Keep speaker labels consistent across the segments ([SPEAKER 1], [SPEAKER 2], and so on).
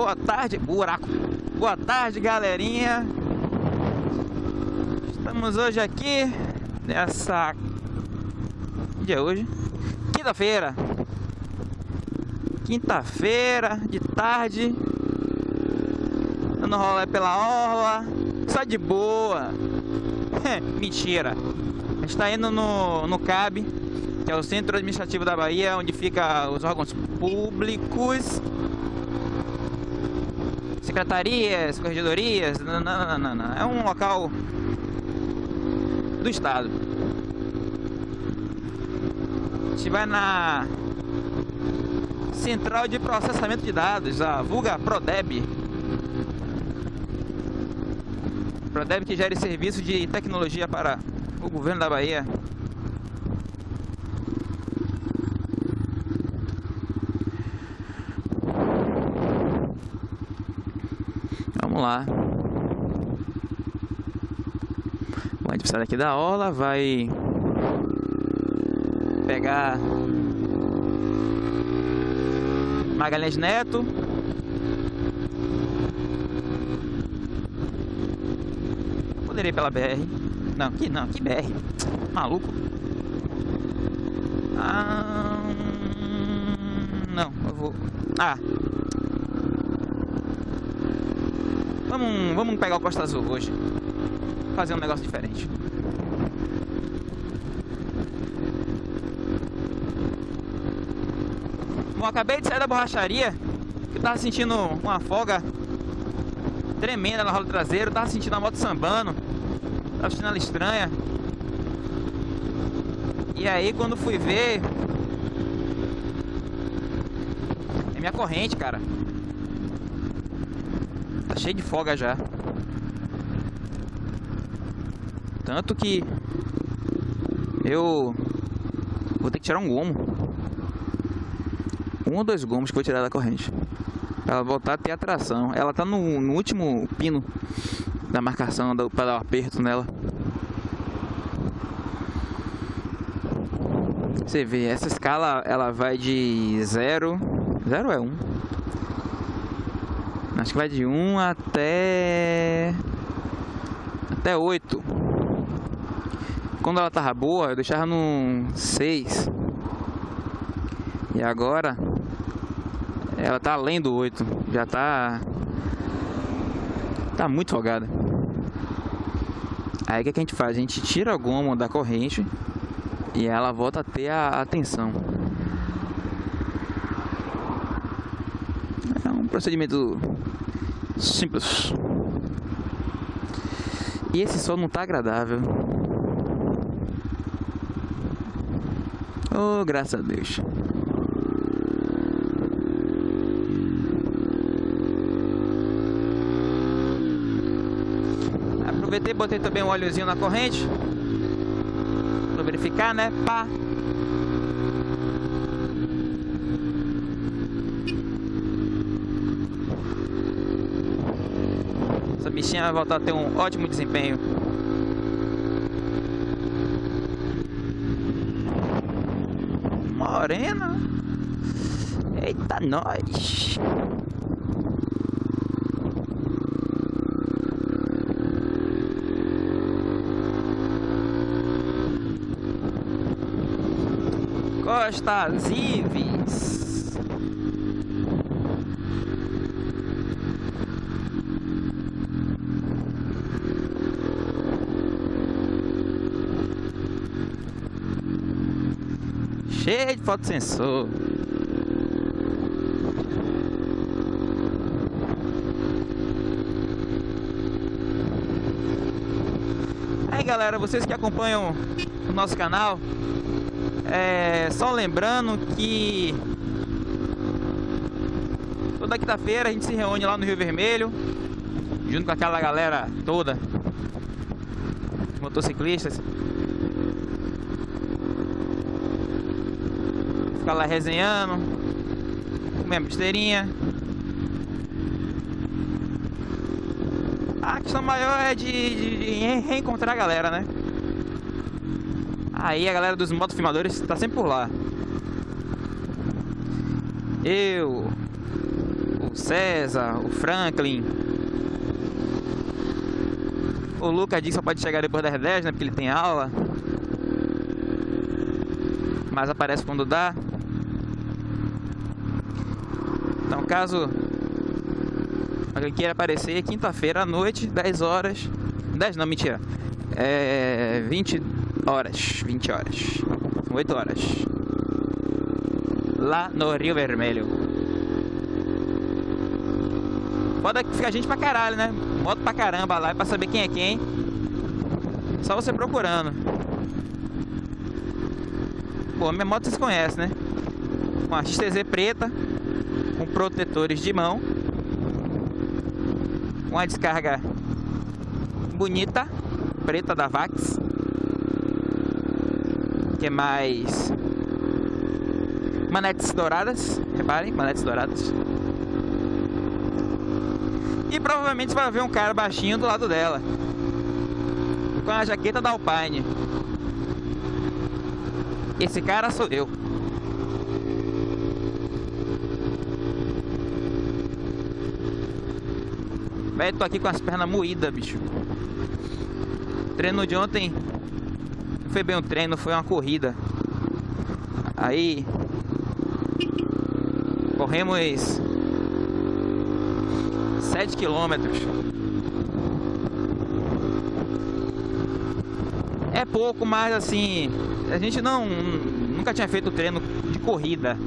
[SPEAKER 1] Boa tarde, buraco. Boa tarde, galerinha. Estamos hoje aqui nessa dia é hoje? Quinta-feira. Quinta-feira de tarde. Dando rolê pela orla. Só de boa. Mentira. A gente tá indo no, no CAB, que é o Centro Administrativo da Bahia, onde fica os órgãos públicos secretarias, corregedorias, não, não, não, não, é um local do estado. A gente vai na Central de Processamento de Dados, a vulga Prodeb. Prodeb que gera serviço de tecnologia para o governo da Bahia. Vamos lá. Bom, a gente precisa daqui da orla, vai pegar Magalhães Neto. Poderia ir pela BR. Não, que não, que BR. Maluco. Ah, não, eu vou. Ah, Vamos, vamos pegar o Costa Azul hoje. Fazer um negócio diferente. Bom, acabei de sair da borracharia. Eu tava sentindo uma folga tremenda na roda traseira. tava sentindo a moto sambando. Tava sentindo ela estranha. E aí quando fui ver. É minha corrente, cara cheio de folga já. Tanto que eu vou ter que tirar um gomo. Um ou dois gomos que vou tirar da corrente. Pra ela voltar a ter atração. Ela tá no, no último pino da marcação para dar o um aperto nela. Você vê, essa escala ela vai de 0. 0 é 1. Um. Acho que vai de 1 até... Até 8. Quando ela tava boa, eu deixava no 6. E agora... Ela tá além do 8. Já tá... Tá muito folgada. Aí o que, a gente faz? A gente tira a goma da corrente e ela volta a ter a atenção. É um procedimento Simples. E esse sol não tá agradável. Oh, graças a Deus. Aproveitei botei também um óleozinho na corrente. Pra verificar, né? Pá. Bichinha vai voltar a ter um ótimo desempenho. Morena. Eita, nós. Costa Zives. Cheio de fotossensor. Aí galera, vocês que acompanham o nosso canal, é, só lembrando que toda quinta-feira a gente se reúne lá no Rio Vermelho, junto com aquela galera toda, motociclistas, ficar lá resenhando, comendo besteirinha. A questão maior é de, de, de reencontrar a galera, né? Aí a galera dos motofilmadores tá sempre por lá. Eu, o o César, o Franklin. O Lucas disse que só pode chegar depois das 10, né? Porque ele tem aula. Mas aparece quando dá. Então, caso queira aparecer, quinta-feira à noite, 10 horas. 10 não, mentira. É 20 horas. 20 horas. 8 horas. Lá no Rio Vermelho. Foda que fica gente pra caralho, né? Moto pra caramba lá, pra saber quem é quem. Só você procurando. Pô, minha moto vocês conhecem, né? Uma XTZ preta, protetores de mão. Uma descarga bonita, preta da Vax. Que mais... Manetes douradas, reparem, manetes douradas. E provavelmente vai ver um cara baixinho do lado dela. Com a jaqueta da Alpine. Esse cara sou eu. Velho, tô aqui com as pernas moídas, bicho. Treino de ontem não foi bem um treino, foi uma corrida. Aí corremos 7 quilômetros. É pouco, mas assim, a gente não nunca tinha feito treino de corrida.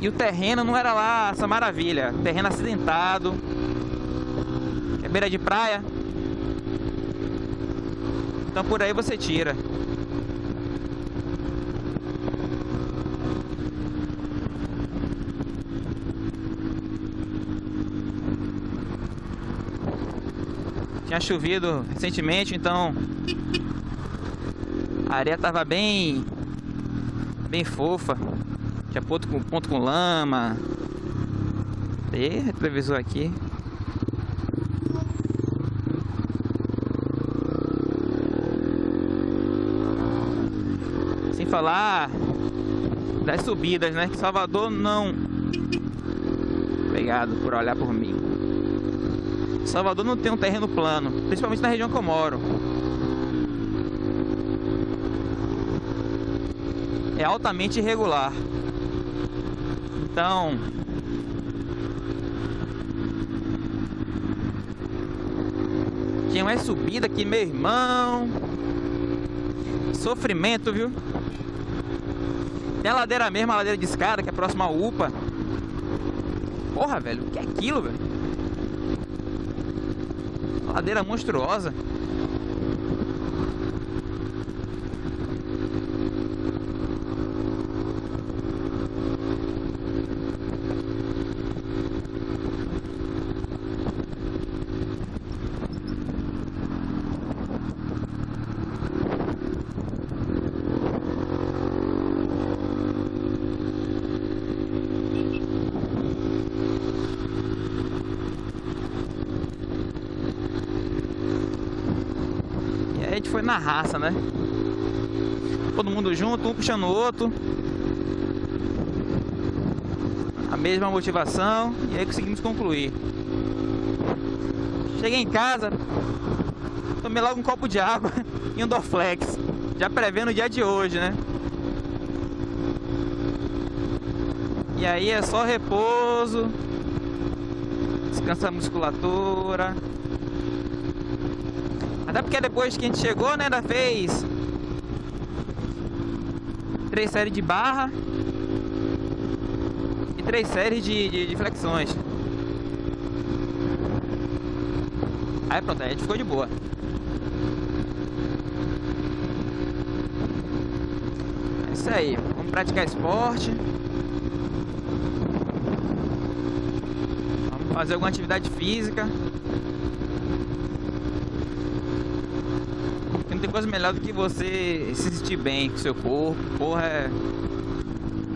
[SPEAKER 1] E o terreno não era lá essa maravilha, terreno acidentado, é beira de praia. Então por aí você tira. Tinha chovido recentemente, então a areia tava bem bem fofa. Tinha ponto com, ponto com lama. E retrovisor aqui. Sem falar das subidas, né? Que Salvador não. Obrigado por olhar por mim. Salvador não tem um terreno plano, principalmente na região que eu moro. É altamente irregular. Então, tinha mais subida aqui, meu irmão. Sofrimento, viu? Tem a ladeira mesmo, a ladeira de escada, que é próxima ao UPA. Porra, velho, o que é aquilo, velho? Ladeira monstruosa. Foi na raça, né? Todo mundo junto, um puxando o outro. A mesma motivação e aí conseguimos concluir. Cheguei em casa, tomei logo um copo de água e um Dorflex, já prevendo o dia de hoje, né? E aí é só repouso, descansa a musculatura, até porque depois que a gente chegou, né, ainda fez três séries de barra e três séries de, de, de flexões. Aí pronto, aí a gente ficou de boa. É isso aí, vamos praticar esporte. Vamos fazer alguma atividade física. não tem coisa melhor do que você se sentir bem com seu corpo. Porra, é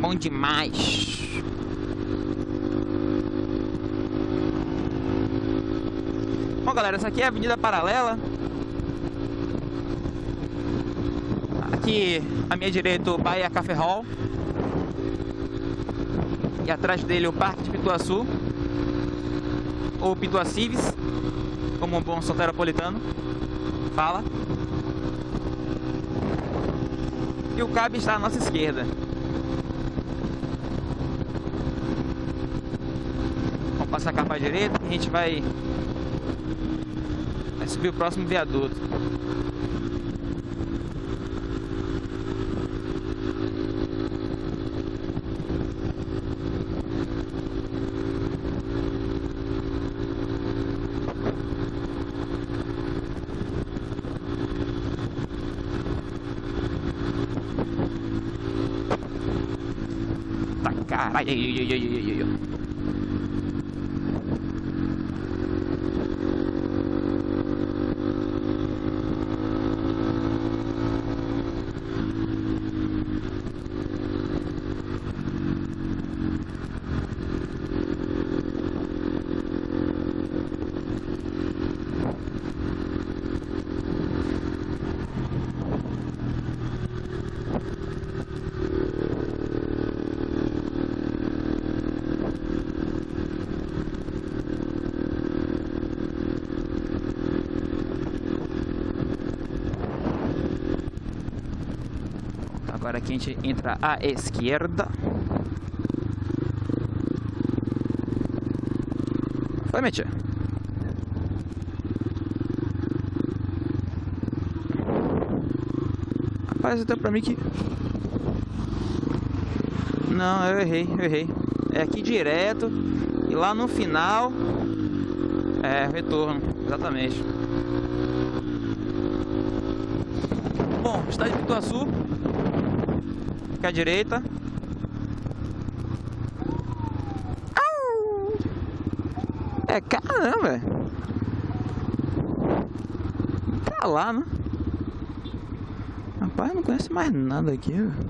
[SPEAKER 1] bom demais. Bom, galera, essa aqui é a Avenida Paralela. Aqui à minha direita, o Bahia Café Hall. E atrás dele o Parque de Pituaçu. Ou Pituacives, como um bom soteropolitano fala. E o cabo está à nossa esquerda. Vamos passar a direita e a gente vai, vai subir o próximo viaduto. 哎有有有有有有有 Agora aqui a gente entra à esquerda. Foi, Metia? Rapaz, até pra mim que... Não, eu errei, eu errei. É aqui direto. E lá no final... É, retorno, exatamente. Bom, está de Pituaçu aqui à direita. É caramba, Pra lá, né? Rapaz, não conhece mais nada aqui, velho.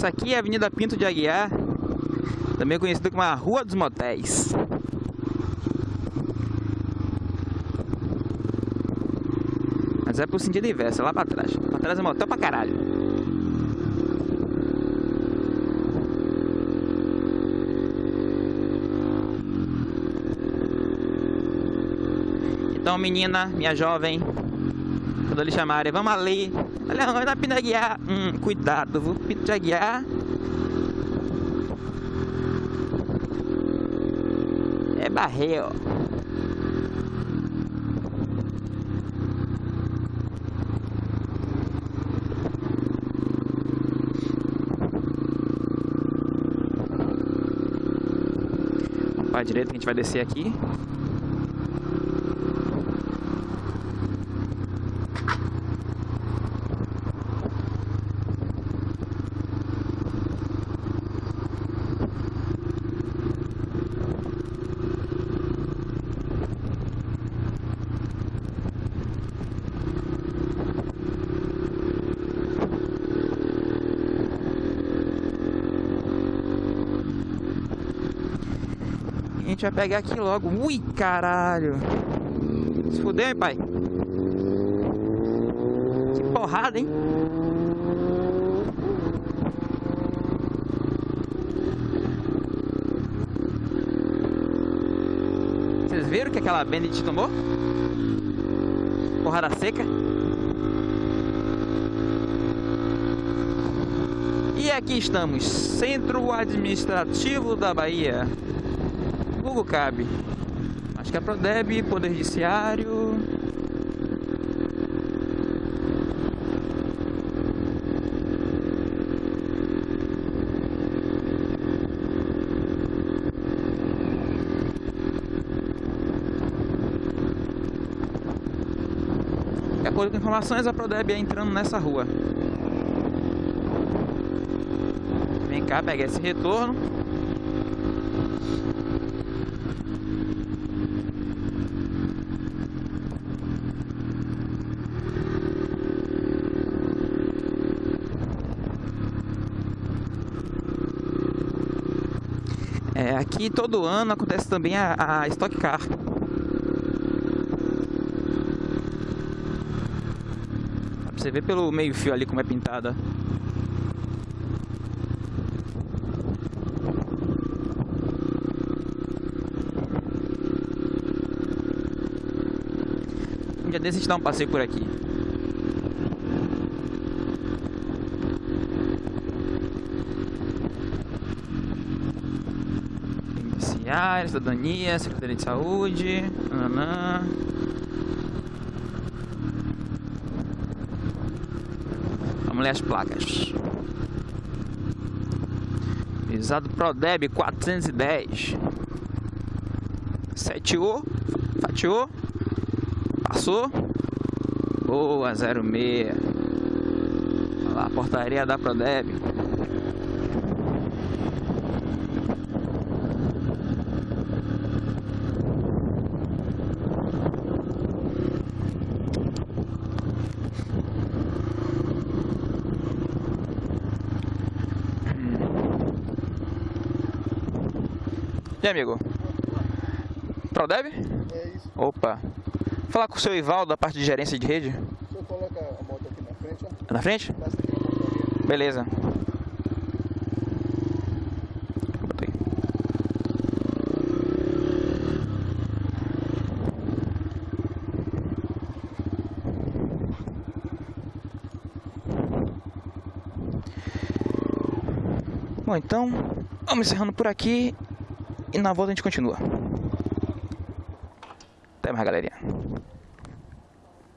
[SPEAKER 1] Essa aqui é a Avenida Pinto de Aguiar, também conhecida como a Rua dos Motéis. Mas é pro sentido inverso, é lá pra trás. Pra trás é motel pra caralho. Então, menina, minha jovem, quando eles chamarem, vamos ali. Olha, vai dar Pinto guiar. Hum, cuidado, vou Pinto guiar. É barreiro. Para a direita, a gente vai descer aqui. Gente vai pegar aqui logo. Ui, caralho. Se fudeu, hein, pai? Que porrada, hein? Vocês viram que aquela Bendit tomou? Porrada seca. E aqui estamos, Centro Administrativo da Bahia. Google cabe. Acho que é Prodeb, Poder Judiciário. acordo com informações, a Prodeb é entrando nessa rua. Vem cá, pega esse retorno. Aqui todo ano acontece também a, a Stock Car. Você vê pelo meio fio ali como é pintada. Um dia desse a gente dá um passeio por aqui. Beneficiário, cidadania, Secretaria de Saúde. Nanã. Vamos ler as placas. Visado Prodeb 410. 7O. Fatiou. Passou. Boa, 06. Olha lá, portaria da Prodeb. E amigo? Prodeb?
[SPEAKER 2] É isso.
[SPEAKER 1] Opa. Falar com o seu Ivaldo da parte de gerência de rede.
[SPEAKER 2] O senhor coloca a moto aqui na frente, ó.
[SPEAKER 1] Na frente?
[SPEAKER 2] Passa aqui na portaria.
[SPEAKER 1] Beleza. Bom, então, vamos encerrando por aqui e na volta a gente continua. Até mais, galerinha.